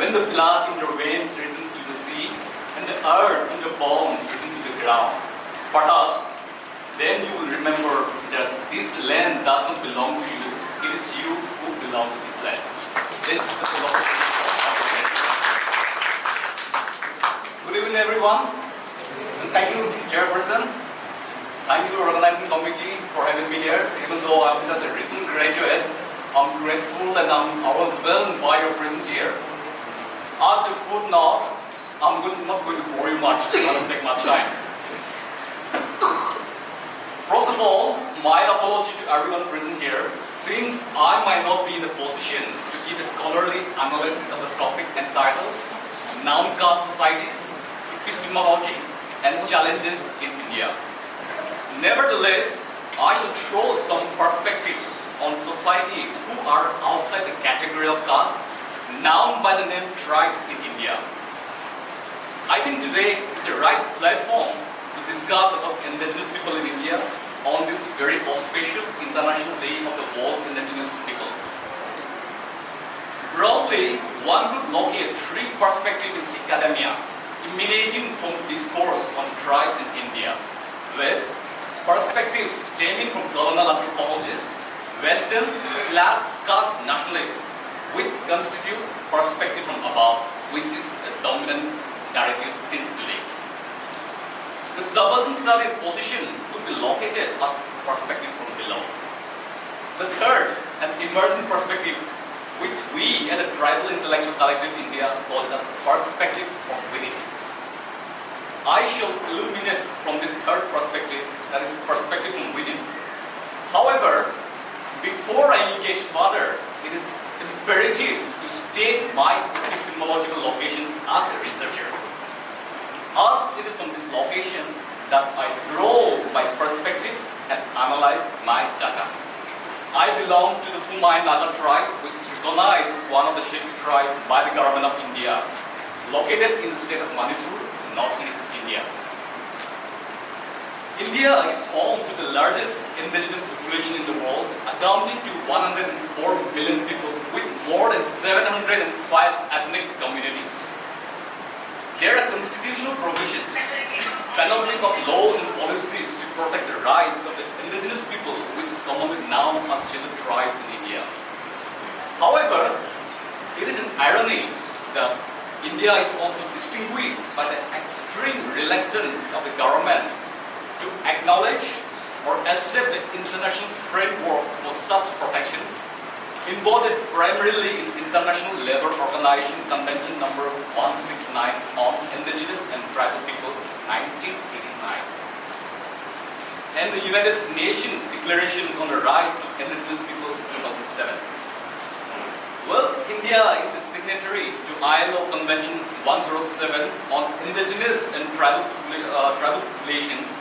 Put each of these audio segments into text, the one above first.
when the blood in your veins returns to the sea and the earth in your bones returns to the ground. Perhaps then you will remember that this land does not belong to you. It is you who belong to this land. This is the philosophy. Good evening, everyone. And thank you, Chairperson. Thank you, organizing committee, for having me here. Even though I'm just a recent graduate, I'm grateful and I'm overwhelmed by your presence here. As a footnote, I'm not going to bore you much. I don't take much time. First of all, my apology to everyone present here, since I might not be in a position to give a scholarly analysis of the topic entitled Non Caste Societies, Epistemology and Challenges in India. Nevertheless, I shall throw some perspectives on society who are outside the category of caste, known by the name tribes in India. I think today is the right platform to discuss about indigenous people in India on this very auspicious International Day of the World Indigenous People. Broadly, one could locate three perspectives in academia emanating from discourse on tribes in India, with perspectives stemming from colonial anthropologists, Western class caste nationalists, which constitute perspective from above, which is a dominant narrative till today. The subaltern studies position could be located as perspective from below. The third, an emerging perspective, which we at the Tribal Intellectual Collective India call as perspective from within. I shall illuminate from this third perspective, that is perspective from within. However, before I engage further, imperative to state my epistemological location as a researcher. As it is from this location that I draw my perspective and analyze my data. I belong to the Poumai Naga tribe, which is recognized as one of the Shepi tribe by the government of India, located in the state of Manipur, northeast India. India is home to the largest indigenous population in the world, accounting to 104 million people with more than 705 ethnic communities. There are constitutional provisions, panoply of laws and policies to protect the rights of the indigenous people, which is commonly known as scheduled tribes in India. However, it is an irony that India is also distinguished by the extreme reluctance of the government to acknowledge or accept the international framework for such protections embodied primarily in International Labour Organization Convention number 169 on Indigenous and Tribal Peoples 1989 and the United Nations Declaration on the Rights of Indigenous People 2007. Well, India is a signatory to ILO Convention 107 on Indigenous and Tribal, uh, tribal Population, the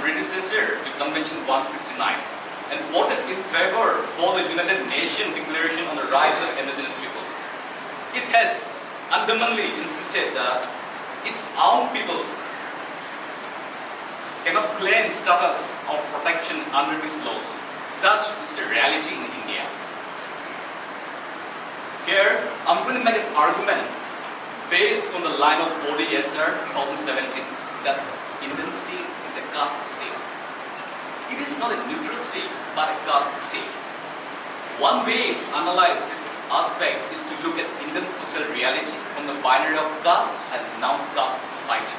predecessor to Convention 169 and voted in favor for the United Nations Declaration on the Rights of Indigenous People. It has adamantly insisted that its own people cannot claim status of protection under this law. Such is the reality in India. Here, I'm going to make an argument based on the line of Bodhi SR 2017 that Indian is a caste state. It is not a neutral state, but a caste state. One way to analyze this aspect is to look at Indian social reality from the binary of caste and non-caste society.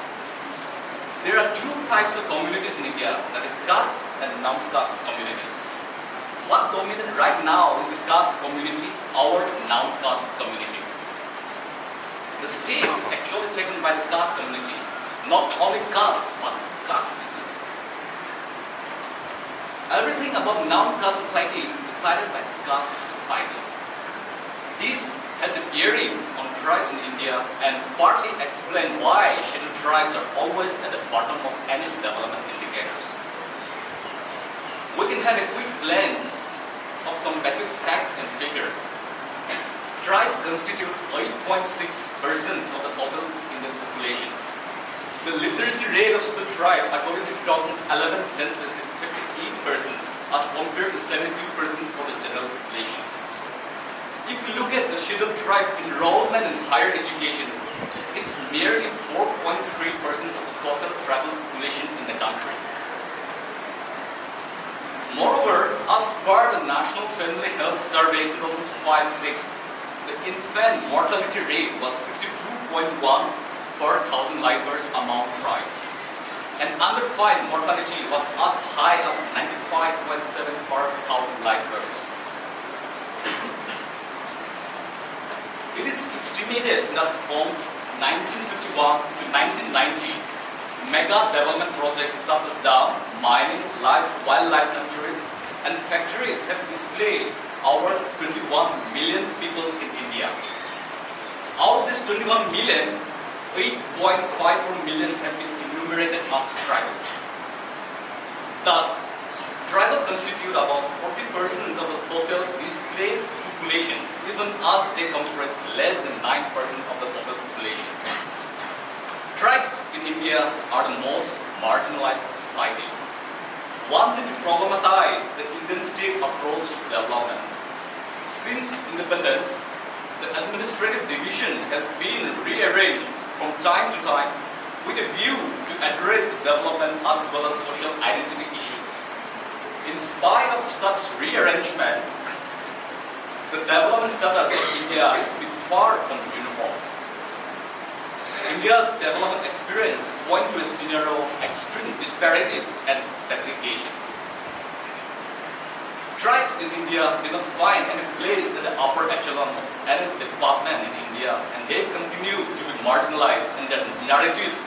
There are two types of communities in India, that is caste and non-caste communities. What dominates right now is a caste community or non-caste community. The state is actually taken by the caste community, not only caste, but caste Everything about non-caste society is decided by caste society. This has a bearing on tribes in India and partly explain why scheduled tribes are always at the bottom of any development indicators. We can have a quick glance of some basic facts and figures. Tribes constitute 8.6% of the total Indian population. The literacy rate of the tribe according to 2011 census is 58% as compared to 72% for the general population. if you look at the scheduled tribe enrollment in higher education, it's merely 4.3% of the total tribal population in the country. Moreover, as per the National Family Health Survey 2005-6, the infant mortality rate was 62.1 per thousand live births among tribes. And under 5 mortality was as high as 95.7 per thousand live births. It is estimated that from 1951 to 1990, mega development projects such as dams, mining, life, wildlife sanctuaries, and factories have displaced over 21 million people in India. Out of this 21 million, 8.54 million have been enumerated as tribal. Thus, tribal constitute about 40% of the total displaced population, even as they comprise less than 9% of the total population. Tribes in India are the most marginalized society. One need to problematize the Indian state approach to development. Since independence, the administrative division has been rearranged from time to time with a view to address development as well as social identity issues. In spite of such rearrangement, the development status of India is far from uniform. India's development experience points to a scenario of extreme disparities and segregation. Tribes in India did not find any place in the upper echelon of any department in India and they continue to be marginalized and their narratives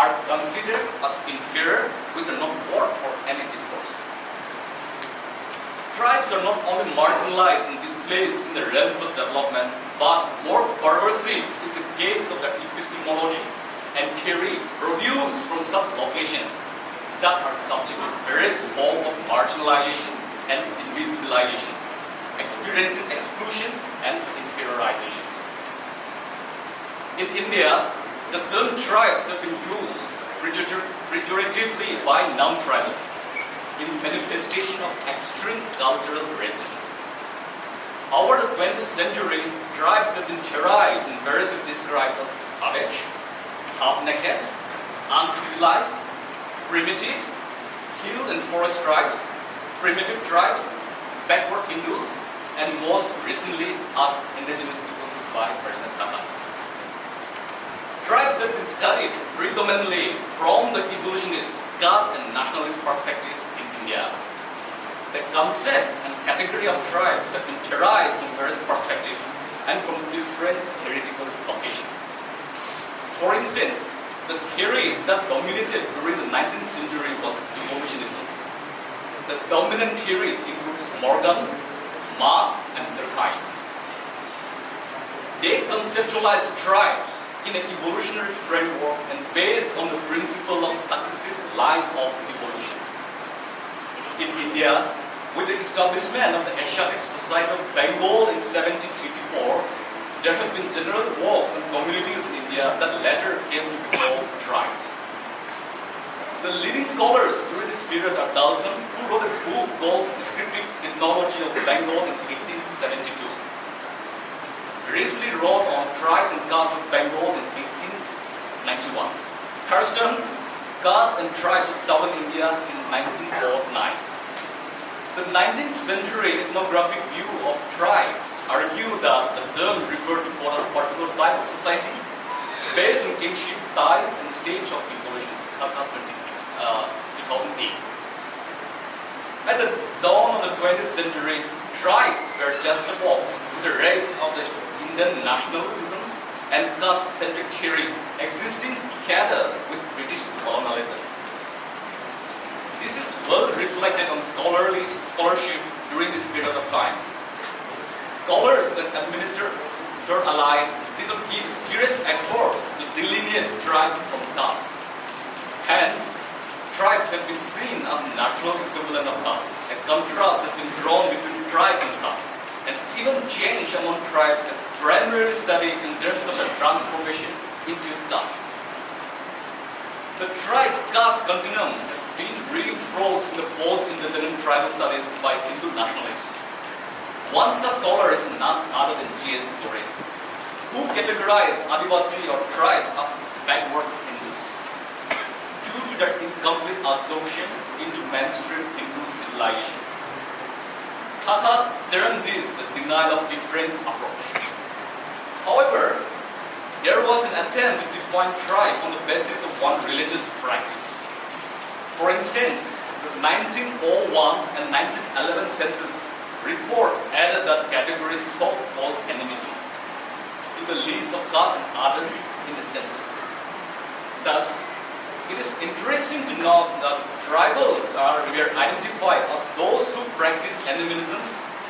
are considered as inferior which are not worth for any discourse. Tribes are not only marginalized and displaced in the realms of development, but more pervasive is the case of the epistemology and theory produced from such locations that are subject to various forms of marginalization and invisibilization, experiencing exclusions and inferiorizations. In India, the term tribes have been used pejoratively by non-tribal in manifestation of extreme cultural racism. Over the 20th century, tribes have been terrorized and variously described as savage, half-naked, uncivilized, primitive, hill and forest tribes, primitive tribes, backward Hindus, and most recently as indigenous peoples by President Tata. Tribes have been studied predominantly from the evolutionist, caste and nationalist perspective in India. The concept and category of tribes have been theorized from various perspectives and from different theoretical locations. For instance, the theories that dominated during the 19th century was evolutionism. The dominant theories include Morgan, Marx, and Durkheim. They conceptualize tribes in an evolutionary framework and based on the principle of successive line of evolution. In India, with the establishment of the Asiatic Society of Bengal in 1784, there have been general walks and communities in India that later came to be called tribes. The leading scholars during this period are Dalton, who wrote a book called Descriptive Ethnology of Bengal in 1872. Risley wrote on tribes and castes of Bengal in 1891. Thurston, Castes and Tribes of Southern India in 1909. The 19th century ethnographic view of tribes argue that the term referred to what a particular type of society based on kinship ties and stage of evolution. Uh, 2008. At the dawn of the 20th century, tribes were juxtaposed with the race of the Indian nationalism and caste-centric theories existing together with British colonialism. This is well reflected on scholarly scholarship during this period of time. Scholars that administer their ally did not give serious effort to delineate tribes from caste. Hence, tribes have been seen as natural equivalent of caste. A contrast has been drawn between tribe and caste. And even change among tribes is primarily studied in terms of the transformation into caste. The tribe caste continuum has been reinforced in the post-independent tribal studies by Hindu nationalists. One such scholar is none other than G.S. Ghurye, who categorized Adivasi or tribe as backward Their incomplete absorption into mainstream Hindu civilization. Tata termed this the denial of difference approach. However, there was an attempt to define tribe on the basis of one religious practice. For instance, the 1901 and 1911 census reports added that category so-called animism to the list of castes and others in the census. Thus, it is interesting to note that tribals are were identified as those who practice animism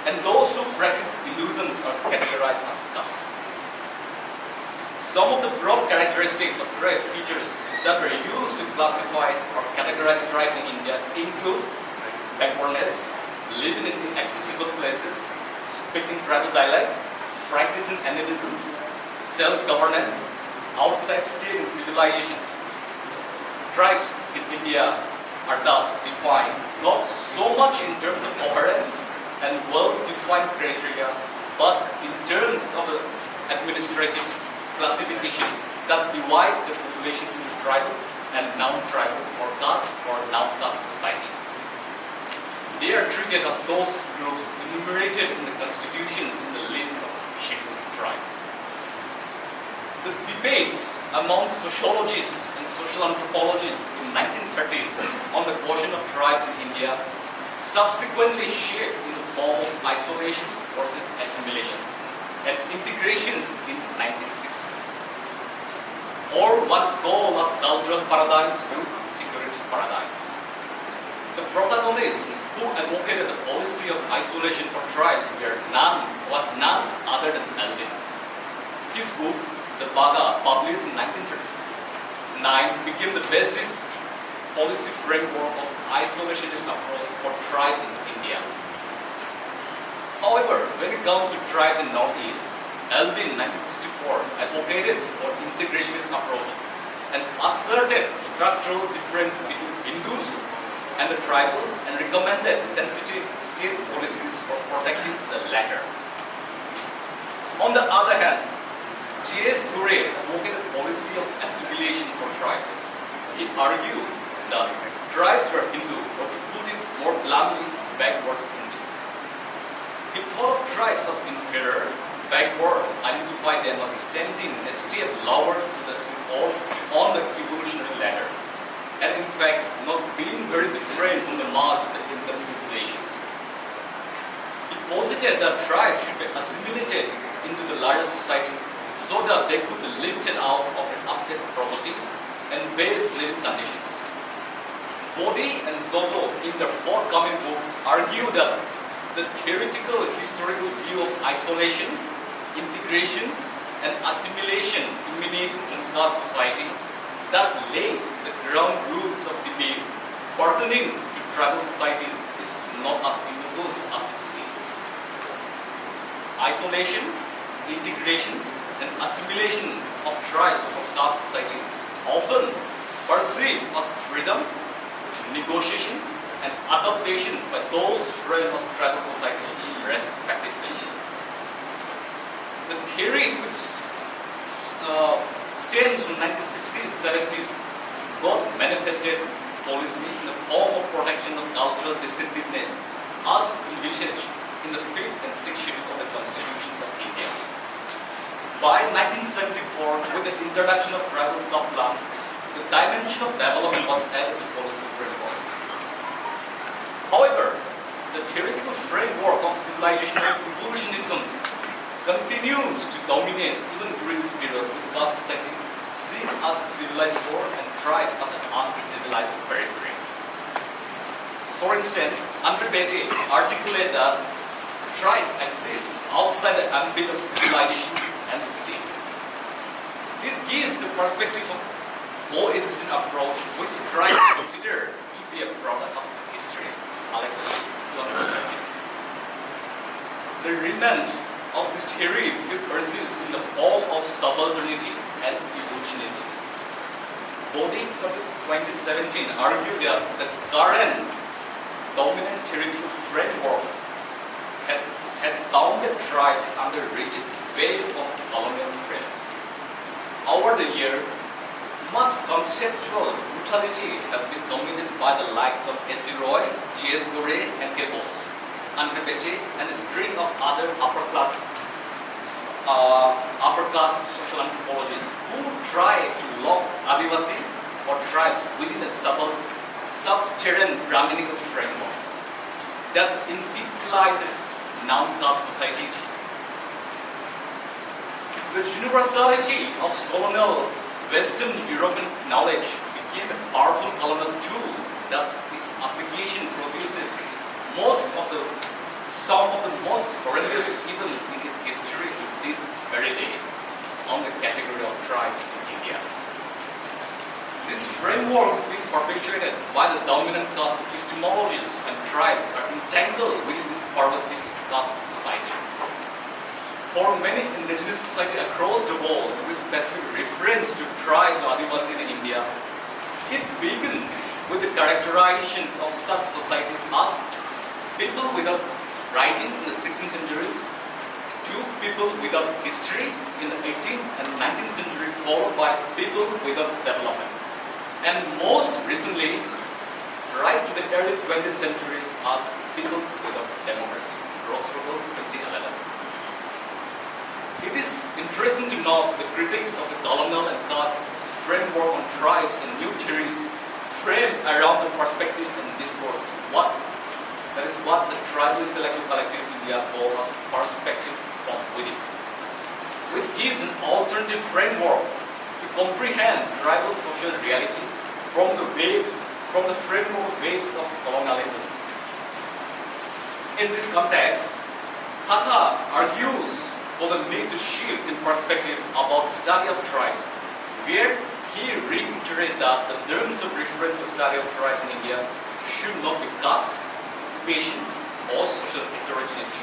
and those who practice illusions are categorized as castes. Some of the broad characteristics of tribe features that were used to classify or categorize tribe in India include backwardness, living in inaccessible places, speaking tribal dialect, practicing animism, self-governance, outside state and civilization, tribes in India are thus defined not so much in terms of coherent and well-defined criteria, but in terms of the administrative classification that divides the population into tribal and non-tribal or caste or non-caste society. They are treated as those groups enumerated in the constitutions in the list of scheduled tribe. The debates among sociologists social anthropologists in 1930s on the question of tribes in India subsequently shaped in the form of isolation versus assimilation and integrations in 1960s. Or once called as cultural paradigms to security paradigms. The protagonists who advocated the policy of isolation for tribes were none, was none other than Elwin. His book, The Baiga, published in 1936, 9 became the basis policy framework of isolationist approach for tribes in India. However, when it comes to tribes in Northeast, Elwin 1964 advocated for integrationist approach and asserted structural difference between Hindus and the tribal and recommended sensitive state policies for protecting the latter. On the other hand, G.S. Ghurye advocated a policy of assimilation for tribes. He argued that tribes were Hindu, but to put it more bluntly, backward Hindus. He thought of tribes as inferior, backward, identified them as standing a step lower the, on, on the evolutionary ladder, and in fact not being very different from the mass of the Hindu population. He posited that tribes should be assimilated into the larger society so that they could be lifted out of an object property and base living conditions. Bodhi and Jojo in their forthcoming book argue that the theoretical historical view of isolation, integration and assimilation imminent in caste society that lay the ground rules of the debate pertaining to tribal societies is not as universal as it seems. Isolation, integration and assimilation of tribes of caste society is often perceived as freedom, negotiation, and adaptation by those framed as tribal societies respectively. The theories which uh, stems from 1960s, 70s got manifested policy in the form of protection of cultural distinctiveness as envisaged in the 5th and 6th schedule of the constitutions of India. By 1974, with the introduction of tribal subplan, the dimension of development was added to policy framework. However, the theoretical framework of civilizational evolutionism continues to dominate even during this period with caste society seen as a civilized core and tribes as an uncivilized periphery. For instance, Andre articulated that tribe exists outside the ambit of civilization and. This gives the perspective of coexisting approach which tribe considered to be a product of history. Alex, The remnant of this theory still persists in the form of subalternity and evolutionism. Bodhi, 2017, argued that the current dominant theoretical framework has, has bounded tribes under rigid of colonial threats. Over the year, much conceptual brutality has been dominated by the likes of S.C. Roy, G.S. Ghurye, and K. Bose, Andre Beteille, and a string of other upper class uh, upper class social anthropologists who try to lock Adivasi or tribes within a sub subterranean Brahminical framework that infantilizes non-caste societies. The universality of colonial Western European knowledge became a powerful colonial tool that its application produces most of the some of the most horrendous evils in its history is this very day on the category of tribes in India. These frameworks being perpetuated by the dominant caste epistemologies and tribes are entangled within this pervasive caste society. For many indigenous societies across the world, with specific reference to tribes or Adivasi in India, it began with the characterizations of such societies as people without writing in the 16th centuries, two people without history in the 18th and 19th century, followed by people without development. And most recently, right to the early 20th century, as people without democracy, Rostropo 2011. It is interesting to note the critics of the colonial and caste framework on tribes and new theories frame around the perspective and discourse. What that is what the tribal intellectual collective India call as perspective from within, which gives an alternative framework to comprehend tribal social reality from the wave, from the framework waves of colonialism. In this context, Thakkar argues for the need to shift in perspective about study of tribes, where he reiterated that the terms of reference for study of tribes in India should not be caste, occupation or social heterogeneity,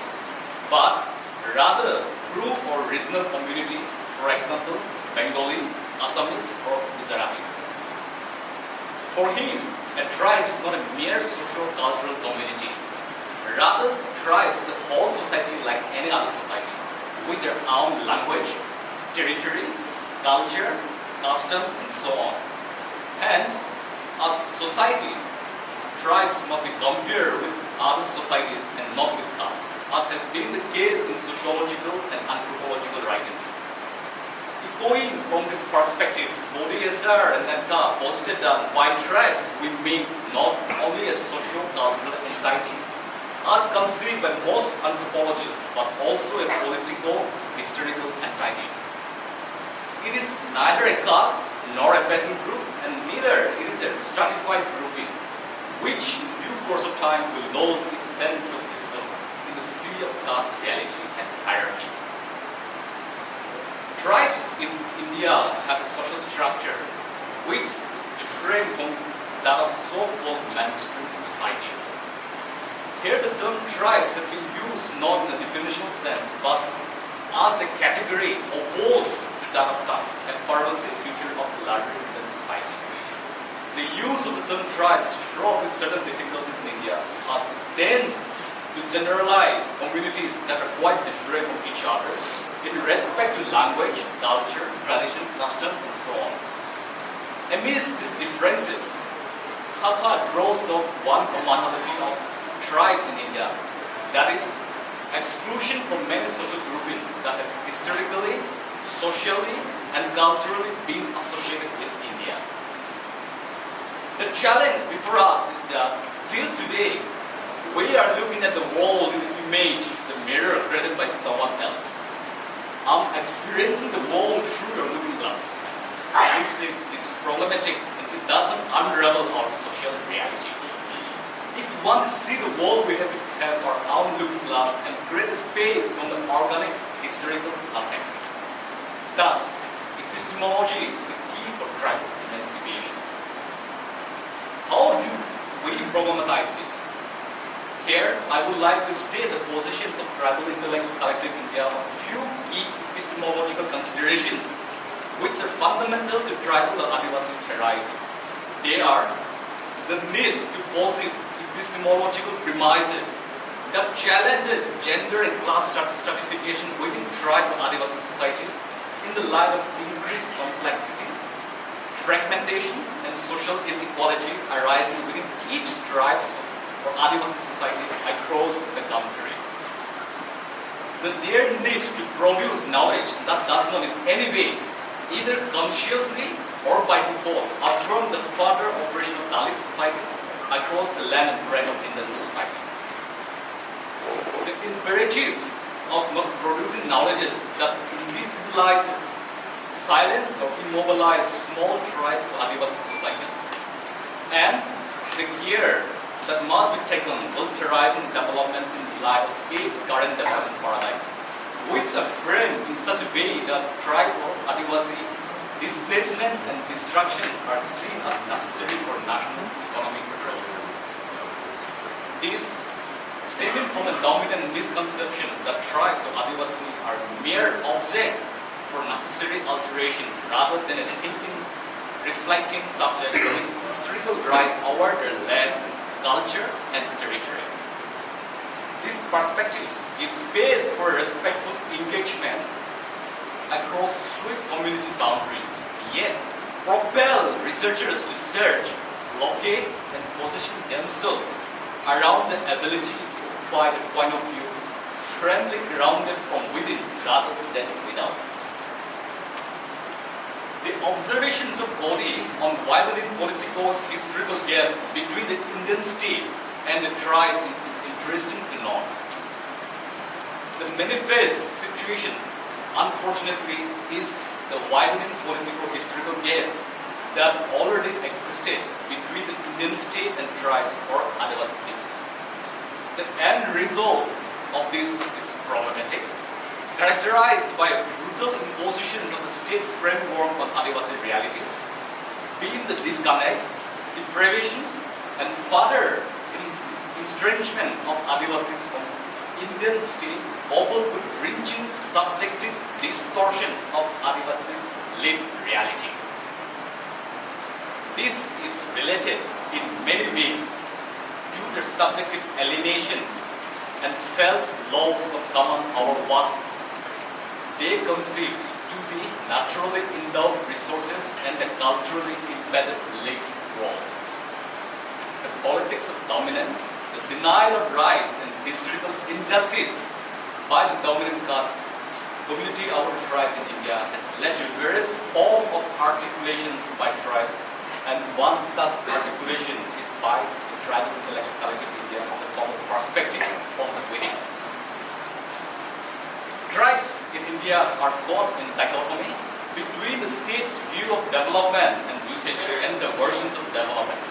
but rather group or regional community, for example, Bengali, Assamese or Gujarati. For him, a tribe is not a mere social cultural community. Rather, tribe is a whole society like any other society, with their own language, territory, culture, customs, and so on. Hence, as society, tribes must be compared with other societies and not with us, as has been the case in sociological and anthropological writings. Going from this perspective, SR and Netta posited that by tribes we mean not only a social cultural entity as conceived by most anthropologists, but also a political, historical entity. It is neither a class nor a peasant group, and neither it is a stratified grouping, which through course of time will lose its sense of itself in the sea of caste reality and hierarchy. Tribes in India have a social structure which is different from that of so-called mainstream society. Here the term tribes have been used not in a definitional sense, but as a category opposed to that of caste, a pervasive feature of larger society. the use of the term tribes fraught with certain difficulties in India as it tends to generalize communities that are quite different from each other in respect to language, culture, tradition, custom, and so on. Amidst these differences, Thakkar draws up one commonality of tribes in India, that is, exclusion from many social groupings that have historically, socially, and culturally been associated with India. The challenge before us is that till today, we are looking at the world in the image, the mirror created by someone else. I'm experiencing the world through your looking glass. This is, this is problematic and it doesn't unravel our social reality. If we want to see the world, we have to have our own looking glass and create a space from the organic historical context. Thus, epistemology is the key for tribal emancipation. How do we problematize this? Here, I would like to state the positions of tribal intellectual collective India on a few key epistemological considerations which are fundamental to tribal or Adivasi theorizing. They are the need to posit epistemological premises that challenges gender and class stratification within tribal and Adivasi society in the light of increased complexities, fragmentation, and social inequality arising within each tribe or Adivasi society across the country. The their need to produce knowledge that does not in any way, either consciously or by default, affirm the further operation of Dalit societies across the land and breadth of Indian society. The imperative of not producing knowledges that invisibilizes, silence or immobilize small tribes of Adivasi societies. And the care that must be taken militarizing development in the light of state's current development paradigm, which are framed in such a way that tribal Adivasi displacement and destruction are seen as necessary for national economic growth. This stemming from a dominant misconception that tribes of Adivasi are mere object for necessary alteration rather than a thinking, reflecting subject with historical right over their land culture, and territory. These perspectives give space for respectful engagement across swift community boundaries, yet propel researchers to search, locate, and position themselves around the ability to provide a point of view firmly grounded from within rather than without. The observations of Bodhi on widening political historical gap between the Indian state and the tribe is interesting to note. The manifest situation, unfortunately, is the widening political historical gap that already existed between the Indian state and tribe or Adivasi peoples. The end result of this is problematic characterized by brutal impositions of the state framework on Adivasi realities, being the disconnect, deprivations, and further estrangement of Adivasis from Indian state, coupled with ranging subjective distortions of Adivasi lived reality. This is related in many ways to the subjective alienation and felt loss of common our work they conceive to be naturally endowed resources and a culturally embedded lived world. The politics of dominance, the denial of rights and historical injustice by the dominant caste community of our tribes in India has led to various forms of articulation by tribes and one such articulation is by the tribal intellectual collective India on the form of perspective from within. Tribes in India are caught in dichotomy between the state's view of development and usage and the versions of development.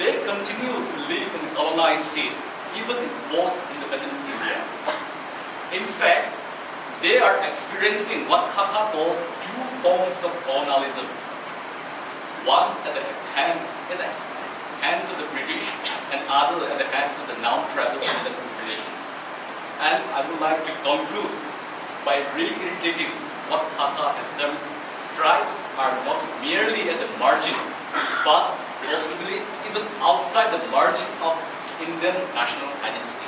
They continue to live in a colonized state even in post-independence India. In fact, they are experiencing what Xaxa called two forms of colonialism. One at the hands, at the hands of the British and other at the hands of the non-tribal population. And I would like to conclude by reiterating what Xaxa has done. Tribes are not merely at the margin, but possibly even outside the margin of Indian national identity.